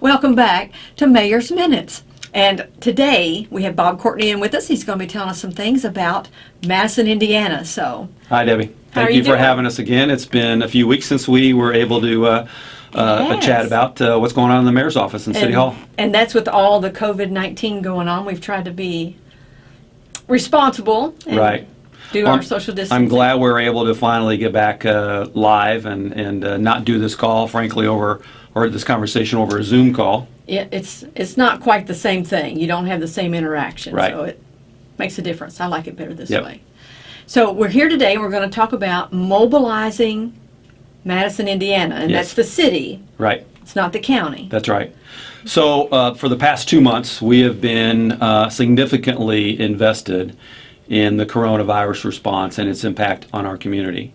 Welcome back to Mayor's Minutes. And today we have Bob Courtney in with us. He's going to be telling us some things about Madison, Indiana. So, Hi, Debbie. Thank you, you for having us again. It's been a few weeks since we were able to uh, uh, Yes. chat about uh, what's going on in the mayor's office in City Hall. and that's with all the COVID 19 going on. We've tried to be responsible and Right. do our social distancing. I'm glad we're able to finally get back uh, live and, and uh, not do this call, frankly, over or this conversation over a Zoom call. it, it's it's not quite the same thing. You don't have the same interaction, Right. so it makes a difference. I like it better this Yep. way. So we're here today. and We're going to talk about mobilizing Madison, Indiana, and Yes. that's the city. Right. It's not the county. That's right. So, uh, for the past two months, we have been uh, significantly invested in the coronavirus response and its impact on our community.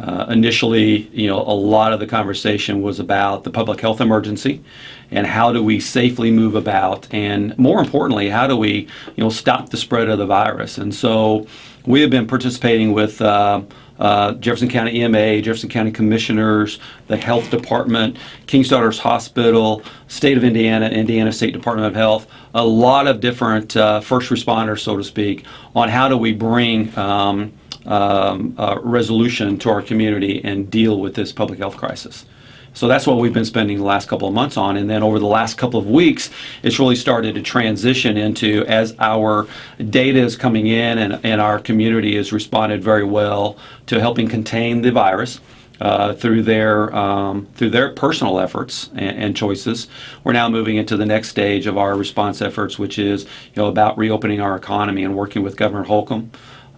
Uh, initially, you know, a lot of the conversation was about the public health emergency and how do we safely move about, and more importantly, how do we, you know, stop the spread of the virus. And so, we have been participating with. Uh, uh, Jefferson County EMA, Jefferson County Commissioners, the Health Department, King's Daughters Hospital, State of Indiana, Indiana State Department of Health, a lot of different uh, first responders, so to speak, on how do we bring um, um, uh, resolution to our community and deal with this public health crisis. So that's what we've been spending the last couple of months on. And then over the last couple of weeks, it's really started to transition into as our data is coming in and, and our community has responded very well to helping contain the virus. Uh, through their um, through their personal efforts and, and choices, we're now moving into the next stage of our response efforts, which is you know about reopening our economy and working with Governor Holcomb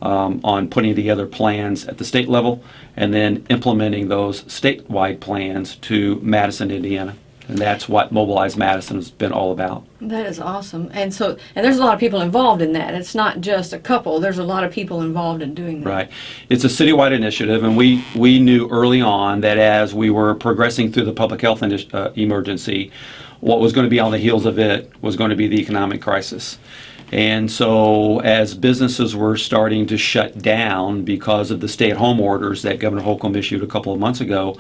um, on putting together plans at the state level and then implementing those statewide plans to Madison, Indiana. And that's what Mobilize Madison has been all about. That is awesome. And so, and there's a lot of people involved in that. It's not just a couple. There's a lot of people involved in doing that. Right. It's a citywide initiative, and we, we knew early on that as we were progressing through the public health uh, emergency, what was going to be on the heels of it was going to be the economic crisis. And so, as businesses were starting to shut down because of the stay at home orders that Governor Holcomb issued a couple of months ago,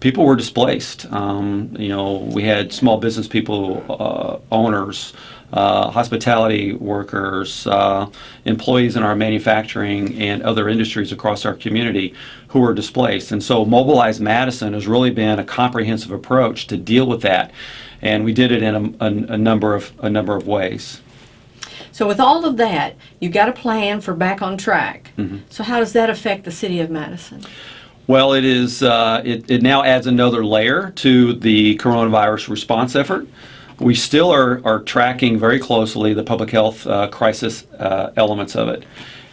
people were displaced. Um, you know, we had small business people, uh, owners, uh, hospitality workers, uh, employees in our manufacturing and other industries across our community who were displaced. And so, Mobilize Madison has really been a comprehensive approach to deal with that, and we did it in a, a, a number of a number of ways. So, with all of that, you've got a plan for back on track. Mm-hmm. So, how does that affect the city of Madison? Well, it is. Uh, it, it now adds another layer to the coronavirus response effort. We still are, are tracking very closely the public health uh, crisis uh, elements of it.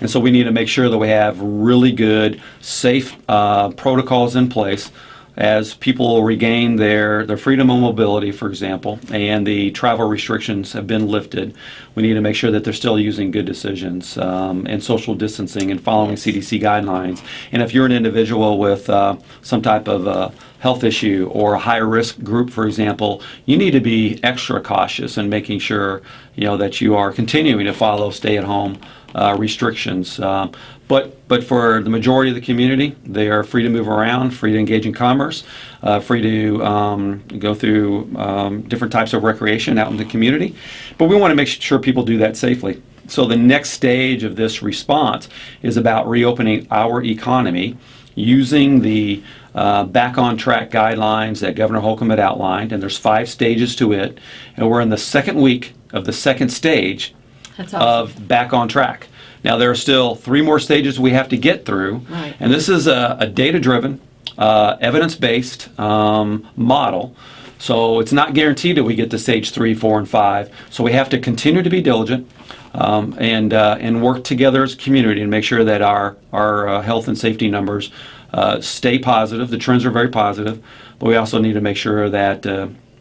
And so we need to make sure that we have really good, safe uh, protocols in place as people regain their, their freedom of mobility, for example, and the travel restrictions have been lifted. We need to make sure that they're still using good decisions um, and social distancing and following CDC guidelines. And if you're an individual with uh, some type of uh, health issue or a high risk group, for example, you need to be extra cautious in making sure you know that you are continuing to follow stay at home uh, restrictions. Um, but but for the majority of the community, they are free to move around, free to engage in commerce, uh, free to um, go through um, different types of recreation out in the community. But we want to make sure people do that safely. So the next stage of this response is about reopening our economy using the uh, back on track guidelines that Governor Holcomb had outlined, and there's five stages to it, and we're in the second week of the second stage awesome. of back on track. Now there are still three more stages we have to get through, Right. and this is a, a data-driven, uh, evidence-based um, model. So it's not guaranteed that we get to stage three, four, and five. So we have to continue to be diligent um, and uh, and work together as a community to make sure that our our uh, health and safety numbers uh, stay positive. The trends are very positive, but we also need to make sure that.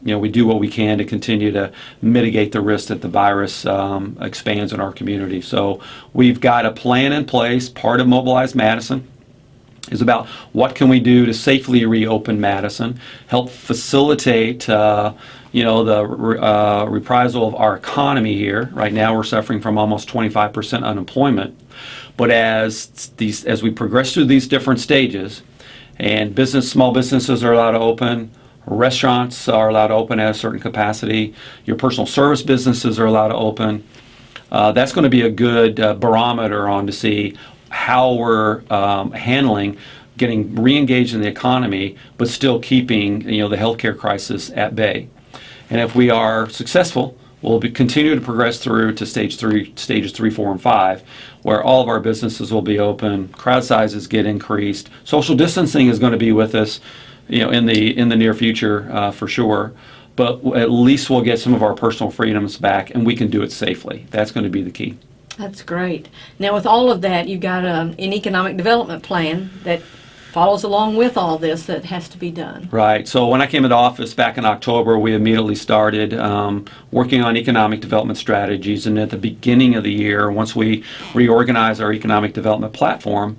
You know, we do what we can to continue to mitigate the risk that the virus um, expands in our community. So we've got a plan in place. Part of Mobilize Madison is about what can we do to safely reopen Madison, help facilitate, uh, you know, the uh, reprisal of our economy here. Right now, we're suffering from almost 25% unemployment. But as these, as we progress through these different stages, and business, small businesses are allowed to open, Restaurants are allowed to open at a certain capacity. Your personal service businesses are allowed to open. Uh, that's going to be a good uh, barometer on to see how we're um, handling getting re-engaged in the economy, but still keeping you know the healthcare crisis at bay. And if we are successful, we'll be, continue to progress through to stage three, stages three, four, and five, where all of our businesses will be open, crowd sizes get increased, social distancing is going to be with us, you know, in the in the near future uh, for sure. But at least we'll get some of our personal freedoms back, and we can do it safely. That's going to be the key. That's great. Now, with all of that, you've got um, an economic development plan that follows along with all this that has to be done. Right. So when I came into office back in October, we immediately started um, working on economic development strategies. And at the beginning of the year, once we reorganized our economic development platform,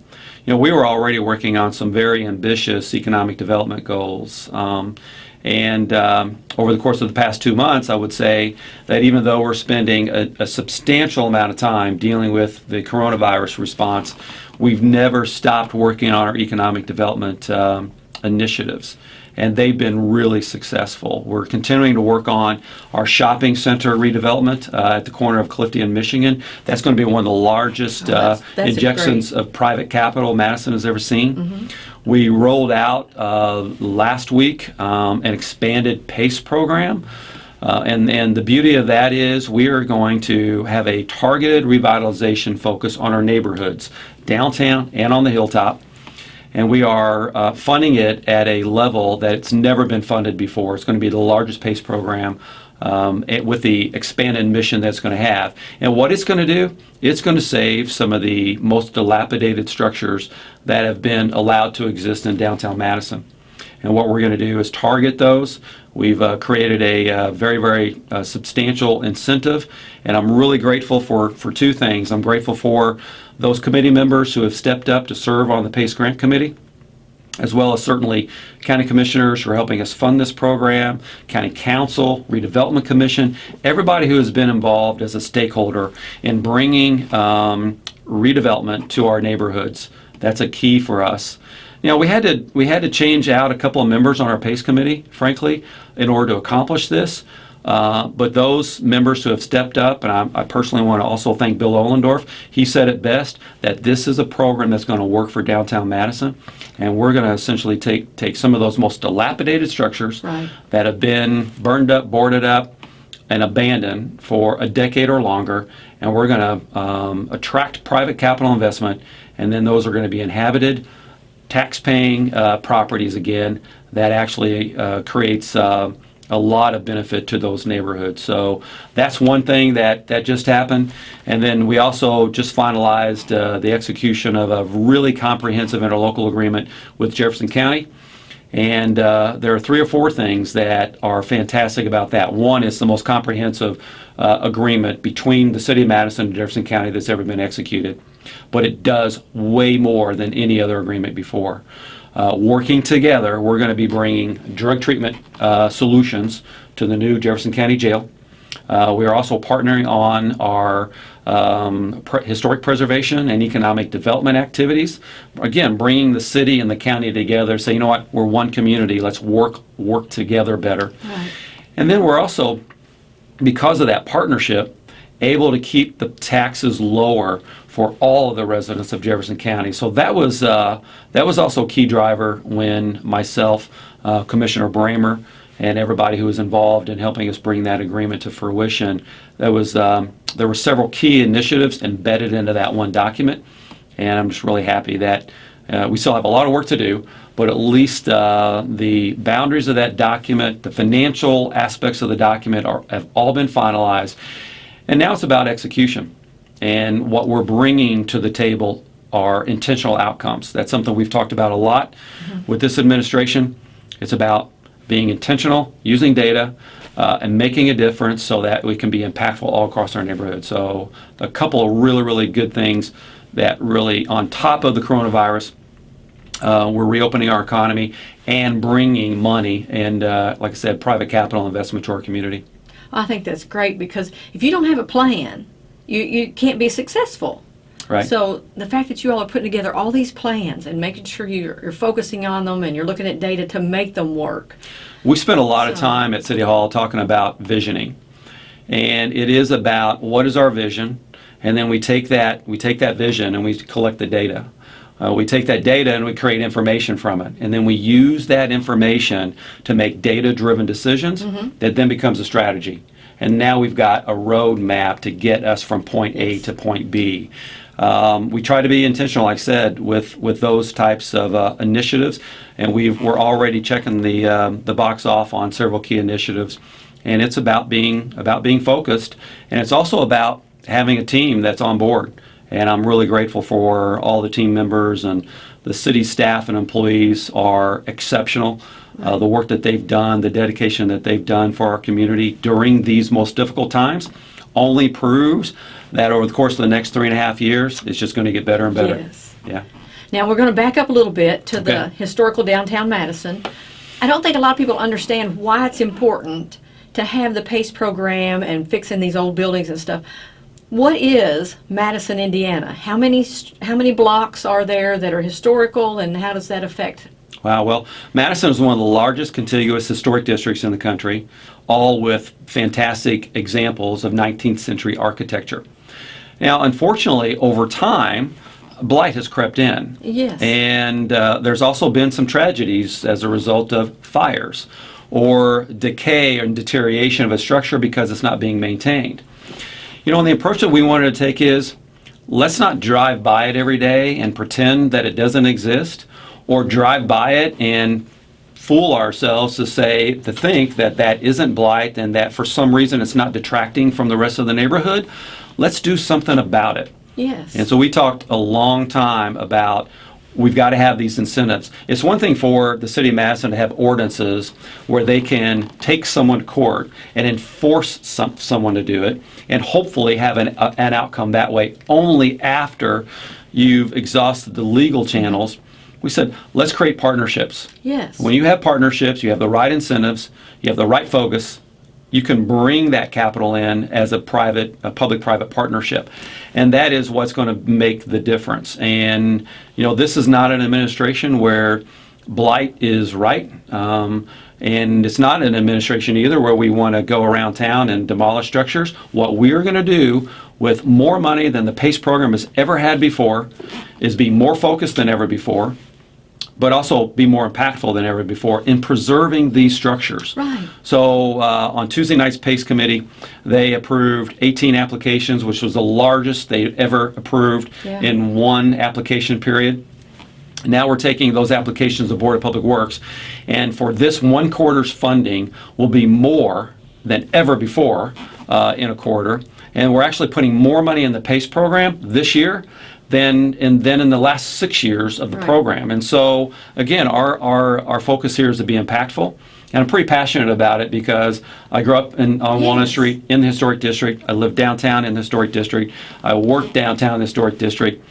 you know, we were already working on some very ambitious economic development goals. Um, and um, over the course of the past two months, I would say that even though we're spending a, a, substantial amount of time dealing with the coronavirus response, we've never stopped working on our economic development um, initiatives. And they've been really successful. We're continuing to work on our shopping center redevelopment uh, at the corner of Clifty and Michigan. That's going to be one of the largest Oh, that's- uh, that's injections great. of private capital Madison has ever seen. Mm-hmm. We rolled out uh, last week um, an expanded PACE program. Uh, and, and the beauty of that is we are going to have a targeted revitalization focus on our neighborhoods, downtown and on the hilltop. And we are uh, funding it at a level that it's never been funded before. It's going to be the largest PACE program um, it- with the expanded mission that's going to have. And what it's going to do, it's going to save some of the most dilapidated structures that have been allowed to exist in downtown Madison. And what we're going to do is target those. We've uh, created a uh, very, very uh, substantial incentive, and I'm really grateful for, for two things. I'm grateful for those committee members who have stepped up to serve on the PACE Grant Committee as well as certainly county commissioners who are helping us fund this program, county council, redevelopment commission, everybody who has been involved as a stakeholder in bringing um, redevelopment to our neighborhoods. That's a key for us. You know, we had to we had to change out a couple of members on our PACE committee, frankly, in order to accomplish this. Uh, but those members who have stepped up, and I, I personally want to also thank Bill Ollendorf. He said it best that this is a program that's going to work for downtown Madison, and we're going to essentially take take some of those most dilapidated structures Right. that have been burned up, boarded up, and abandoned for a decade or longer, and we're going to um, attract private capital investment, and then those are going to be inhabited, tax-paying uh, properties again. That actually uh, creates uh, a lot of benefit to those neighborhoods. So that's one thing that that just happened, and then we also just finalized uh, the execution of a really comprehensive interlocal agreement with Jefferson County. And uh, there are three or four things that are fantastic about that. One is the most comprehensive uh, agreement between the city of Madison and Jefferson County that's ever been executed. But it does way more than any other agreement before. Uh, working together, we're going to be bringing drug treatment uh, solutions to the new Jefferson County Jail. Uh, we are also partnering on our um, pre- historic preservation and economic development activities. Again, bringing the city and the county together. Say, you know what, we're one community. Let's work work together better. Right. And then we're also, because of that partnership, able to keep the taxes lower for all of the residents of Jefferson County. So that was uh, that was also a key driver when myself, uh, Commissioner Bramer, and everybody who was involved in helping us bring that agreement to fruition. There was um, there were several key initiatives embedded into that one document, and I'm just really happy that uh, we still have a lot of work to do, but at least uh, the boundaries of that document, the financial aspects of the document are, have all been finalized. And now it's about execution. And what we're bringing to the table are intentional outcomes. That's something we've talked about a lot with this administration. It's about being intentional, using data, uh, and making a difference so that we can be impactful all across our neighborhood. So, a couple of really, really good things that really, on top of the coronavirus, uh, we're reopening our economy and bringing money and, uh, like I said, private capital investment to our community. I think that's great because if you don't have a plan, you, you can't be successful. Right. So the fact that you all are putting together all these plans and making sure you're, you're focusing on them and you're looking at data to make them work. We spent a lot of time at City Hall talking about visioning. And it is about what is our vision, and then we take that we take that vision and we collect the data. Uh, we take that data and we create information from it, and then we use that information to make data-driven decisions that then becomes a strategy. And now we've got a roadmap to get us from point A to point B. Um, we try to be intentional, like I said, with, with those types of uh, initiatives, and we've, we're already checking the, um, the box off on several key initiatives. And it's about being about being focused, and it's also about having a team that's on board. And I'm really grateful for all the team members and the city staff and employees are exceptional. Uh, the work that they've done, the dedication that they've done for our community during these most difficult times, only proves that over the course of the next three and a half years, it's just going to get better and better. Yes. Yeah. Now we're going to back up a little bit to the historical downtown Madison. I don't think a lot of people understand why it's important to have the PACE program and fixing these old buildings and stuff. What is Madison, Indiana? How many how many blocks are there that are historical, and how does that affect? Wow. Well, Madison is one of the largest contiguous historic districts in the country, all with fantastic examples of 19th century architecture. Now, unfortunately, over time, blight has crept in. Yes. And uh, there's also been some tragedies as a result of fires or decay and deterioration of a structure because it's not being maintained. You know, and the approach that we wanted to take is let's not drive by it every day and pretend that it doesn't exist or drive by it and fool ourselves to say to think that that isn't blight and that for some reason it's not detracting from the rest of the neighborhood let's do something about it Yes. and so we talked a long time about we've got to have these incentives. It's one thing for the city of Madison to have ordinances where they can take someone to court and enforce some, someone to do it and hopefully have an, uh, an outcome that way only after you've exhausted the legal channels. We said, let's create partnerships. yes. When you have partnerships, you have the right incentives, you have the right focus, you can bring that capital in as a private, a public-private partnership. And that is what's going to make the difference. And, you know, this is not an administration where blight is right. Um, and it's not an administration either where we want to go around town and demolish structures. What we're going to do with more money than the PACE program has ever had before is be more focused than ever before but also be more impactful than ever before in preserving these structures. Right. So uh, on Tuesday night's PACE committee, they approved 18 applications, which was the largest they ever approved Yeah. in one application period. Now we're taking those applications to the Board of Public Works, and for this one quarter's funding will be more than ever before uh, in a quarter. And we're actually putting more money in the PACE program this year than in, than in the last six years of the Right. program. And so, again, our, our, our focus here is to be impactful. And I'm pretty passionate about it because I grew up in, on Walnut Street in the historic district. I live downtown in the historic district. I work downtown in the historic district.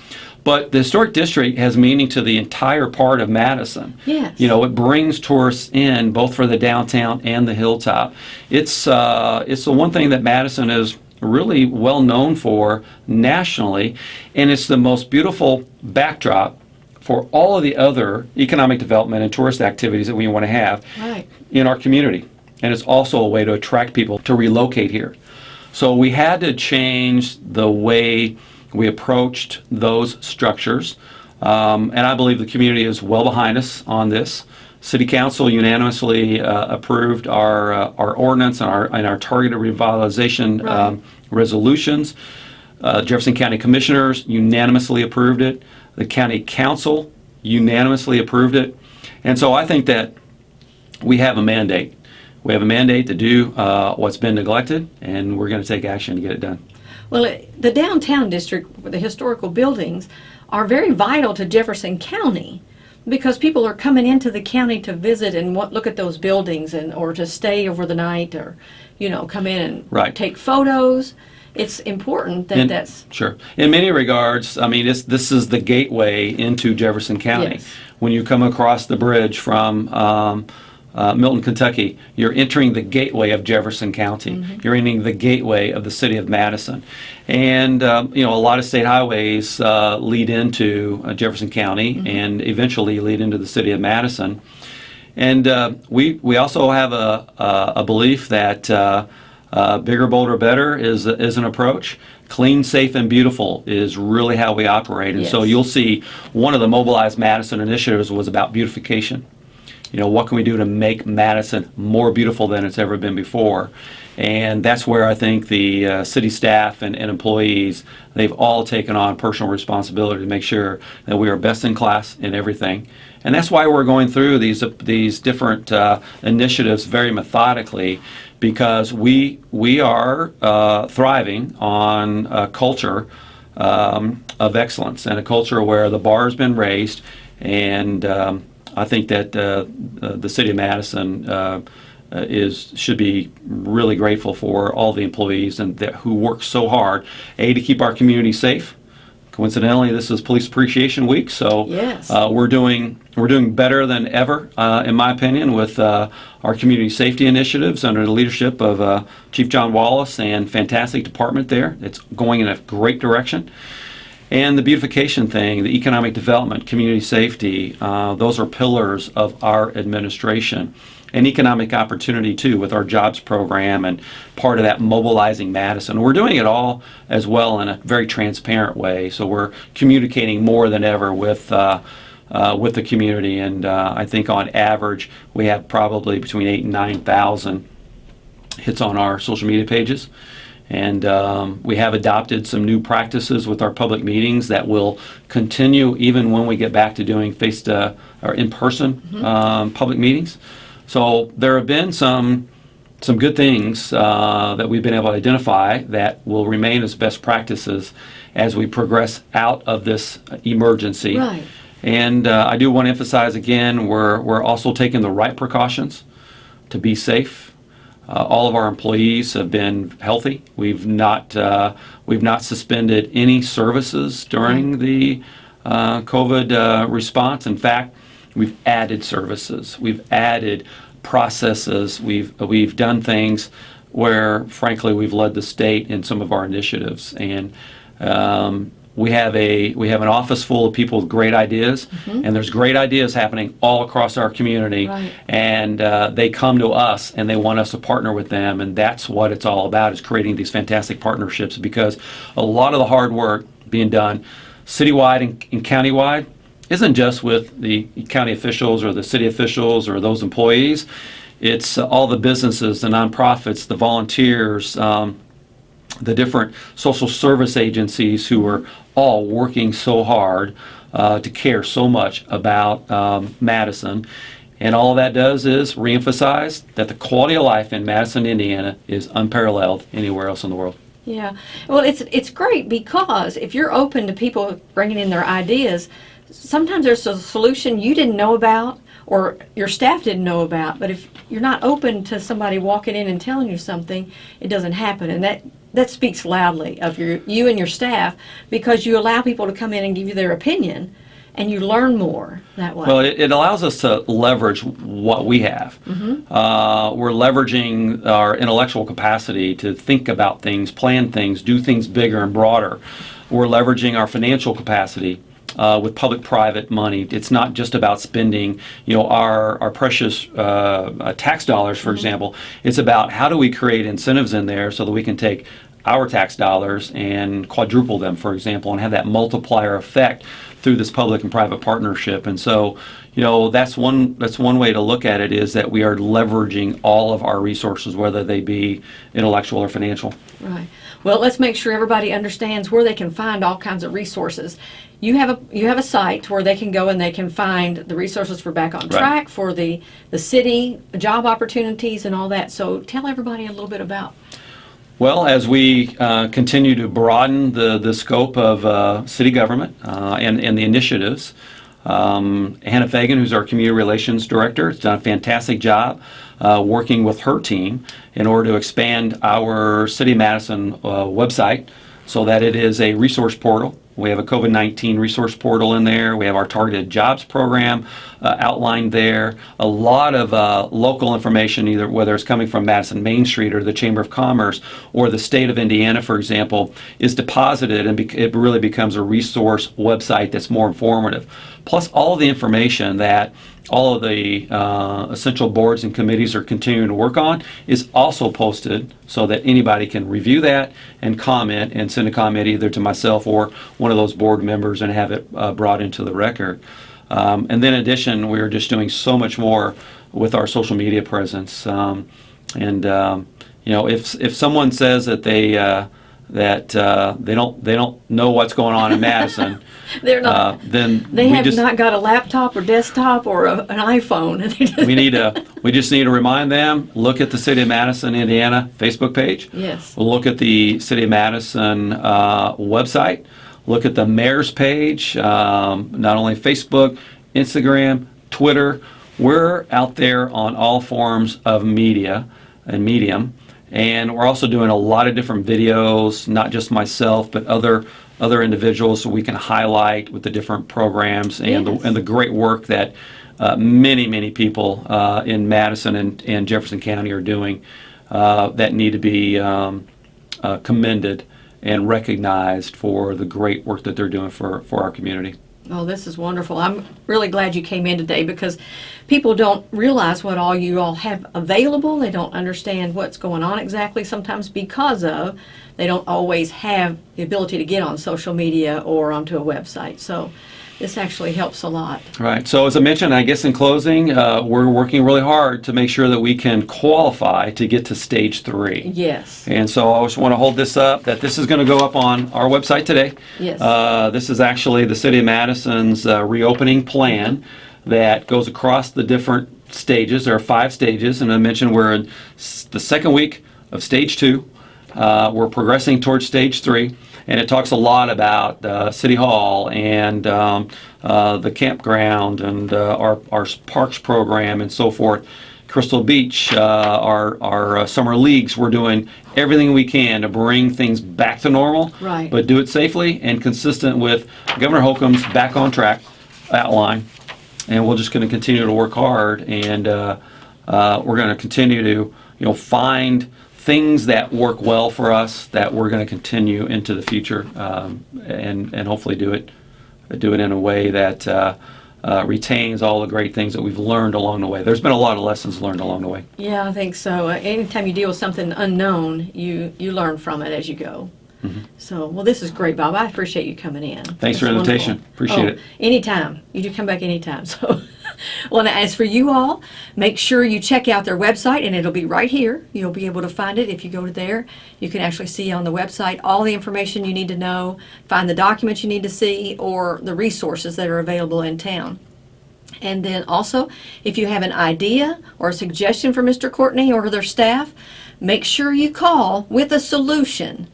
But the historic district has meaning to the entire part of Madison. Yes. You know, it brings tourists in both for the downtown and the hilltop. It's uh, it's the one thing that Madison is really well known for nationally, and it's the most beautiful backdrop for all of the other economic development and tourist activities that we want to have Right. in our community. And it's also a way to attract people to relocate here. So we had to change the way we approached those structures. Um, and I believe the community is well behind us on this. City Council unanimously uh, approved our, uh, our ordinance and our, and our targeted revitalization Right. um, resolutions. Uh, Jefferson County Commissioners unanimously approved it. The County Council unanimously approved it. And so I think that we have a mandate. We have a mandate to do uh, what's been neglected, and we're going to take action to get it done. Well, it, the downtown district, with the historical buildings, are very vital to Jefferson County because people are coming into the county to visit and want, look at those buildings and or to stay over the night or, you know, come in and Right. take photos. It's important that In- that's Sure. In many regards, I mean, it's, this is the gateway into Jefferson County. Yes. When you come across the bridge from um, uh, Milton, Kentucky, you're entering the gateway of Jefferson County. You're entering the gateway of the city of Madison. And, um, you know, a lot of state highways uh, lead into uh, Jefferson County and eventually lead into the city of Madison. And uh, we, we also have a, a, a belief that uh, uh, bigger, bolder, better is, is an approach. Clean, safe, and beautiful is really how we operate. And so you'll see one of the Mobilize Madison initiatives was about beautification. You know, what can we do to make Madison more beautiful than it's ever been before? And that's where I think the uh, city staff and, and employees, they've all taken on personal responsibility to make sure that we are best in class in everything. And that's why we're going through these, these different uh, initiatives very methodically because we, we are uh, thriving on a culture um, of excellence and a culture where the bar has been raised. And um, I think that uh, uh, the city of Madison uh, is should be really grateful for all the employees and that, who work so hard, a to keep our community safe. Coincidentally, this is Police Appreciation Week, so Yes. uh, we're doing we're doing better than ever, uh, in my opinion, with uh, our community safety initiatives under the leadership of uh, Chief John Wallace and fantastic department there. It's going in a great direction. And the beautification thing, the economic development, community safety, uh, those are pillars of our administration. And economic opportunity too with our jobs program and part of that mobilizing Madison. We're doing it all as well in a very transparent way. So we're communicating more than ever with uh, uh, with the community. And uh, I think on average we have probably between eight and nine thousand hits on our social media pages. And um, we have adopted some new practices with our public meetings that will continue even when we get back to doing face to or in person um, public meetings. So there have been some some good things uh, that we've been able to identify that will remain as best practices as we progress out of this emergency. Right. And uh, I do want to emphasize again, we're, we're also taking the right precautions to be safe. Uh, all of our employees have been healthy. We've not uh, we've not suspended any services during the uh, COVID uh, response. In fact, we've added services. We've added processes. We've we've done things where, frankly, we've led the state in some of our initiatives. And um, we have a we have an office full of people with great ideas, and there's great ideas happening all across our community. Right. and uh, they come to us and they want us to partner with them and that's what it's all about is creating these fantastic partnerships because a lot of the hard work being done citywide and, and countywide isn't just with the county officials or the city officials or those employees. It's uh, all the businesses the nonprofits the volunteers um, the different social service agencies who are all working so hard uh, to care so much about um, Madison. And all that does is reemphasize that the quality of life in Madison, Indiana is unparalleled anywhere else in the world. Yeah. Well, it's it's great because if you're open to people bringing in their ideas, sometimes there's a solution you didn't know about or your staff didn't know about. But if you're not open to somebody walking in and telling you something, it doesn't happen. And that that speaks loudly of your you and your staff because you allow people to come in and give you their opinion, and you learn more that way. Well, it, it allows us to leverage what we have. Uh, we're leveraging our intellectual capacity to think about things, plan things, do things bigger and broader. We're leveraging our financial capacity. Uh, with public-private money, it's not just about spending, you know, our our precious uh, uh, tax dollars, for example. It's about how do we create incentives in there so that we can take our tax dollars and quadruple them, for example, and have that multiplier effect through this public and private partnership. And so, you know, that's one that's one way to look at it is that we are leveraging all of our resources, whether they be intellectual or financial. Right. Well, let's make sure everybody understands where they can find all kinds of resources. You have a you have a site where they can go and they can find the resources for back on Right. track for the the city job opportunities and all that. So tell everybody a little bit about. Well, as we uh, continue to broaden the, the scope of uh, city government uh, and, and the initiatives, um, Hannah Fagan, who's our community relations director, has done a fantastic job uh, working with her team in order to expand our City of Madison uh, website so that it is a resource portal We have a COVID 19 resource portal in there. We have our targeted jobs program uh, outlined there. A lot of uh, local information, either whether it's coming from Madison Main Street or the Chamber of Commerce or the state of Indiana, for example, is deposited and it really becomes a resource website that's more informative. Plus, all the information that all of the uh, essential boards and committees are continuing to work on is also posted so that anybody can review that and comment and send a comment either to myself or one of those board members and have it uh, brought into the record. Um, and then in addition, we are just doing so much more with our social media presence. Um, and um, you know, if if someone says that they uh, that uh, they don't they don't know what's going on in Madison, They're not. uh, then they have just not got a laptop or desktop or a, an iPhone. and they just- we need to we just need to remind them look at the city of madison indiana facebook page Yes. look at the city of madison uh, website look at the mayor's page um, not only facebook instagram twitter we're out there on all forms of media and medium and we're also doing a lot of different videos not just myself but other other individuals so we can highlight with the different programs and Yes. the, and the great work that uh, many, many people uh, in Madison and, and Jefferson County are doing uh, that need to be um, uh, commended and recognized for the great work that they're doing for, for our community. Oh, this is wonderful. I'm really glad you came in today because people don't realize what all you all have available. They don't understand what's going on exactly sometimes because of they don't always have the ability to get on social media or onto a website. So this actually helps a lot. Right. So as I mentioned, I guess in closing, uh, we're working really hard to make sure that we can qualify to get to stage three. Yes. And so I just want to hold this up, that this is going to go up on our website today. Yes. Uh, This is actually the City of Madison's uh, reopening plan that goes across the different stages. There are five stages, and I mentioned we're in the second week of stage two. Uh, We're progressing towards stage three, and it talks a lot about uh, City Hall and um, uh, the campground and uh, our our parks program and so forth. Crystal Beach, uh, our, our uh, summer leagues, we're doing everything we can to bring things back to normal. Right. But do it safely and consistent with Governor Holcomb's back on track outline. And we're just going to continue to work hard and uh, uh, we're going to continue to, you know, find things that work well for us that we're going to continue into the future um, and, and hopefully do it, do it in a way that uh, uh, retains all the great things that we've learned along the way. There's been a lot of lessons learned along the way. Yeah, I think so. Uh, anytime you deal with something unknown, you you learn from it as you go. So, well, this is great, Bob. I appreciate you coming in. Thanks That's for the invitation. Appreciate Oh, it. Anytime. You do come back anytime. So, well, as for you all, make sure you check out their website, and it'll be right here. You'll be able to find it if you go to there. You can actually see on the website all the information you need to know, find the documents you need to see, or the resources that are available in town. And then also, if you have an idea or a suggestion for Mr. Courtney or their staff, make sure you call with a solution.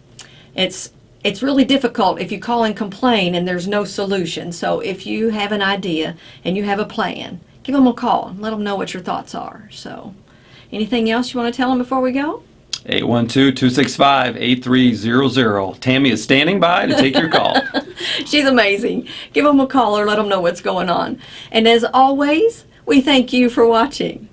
It's it's really difficult if you call and complain and there's no solution. So if you have an idea and you have a plan, give them a call and let them know what your thoughts are. So, anything else you want to tell them before we go? 812-265-8300. Tammy is standing by to take your call. She's amazing. Give them a call or let them know what's going on. And as always, we thank you for watching.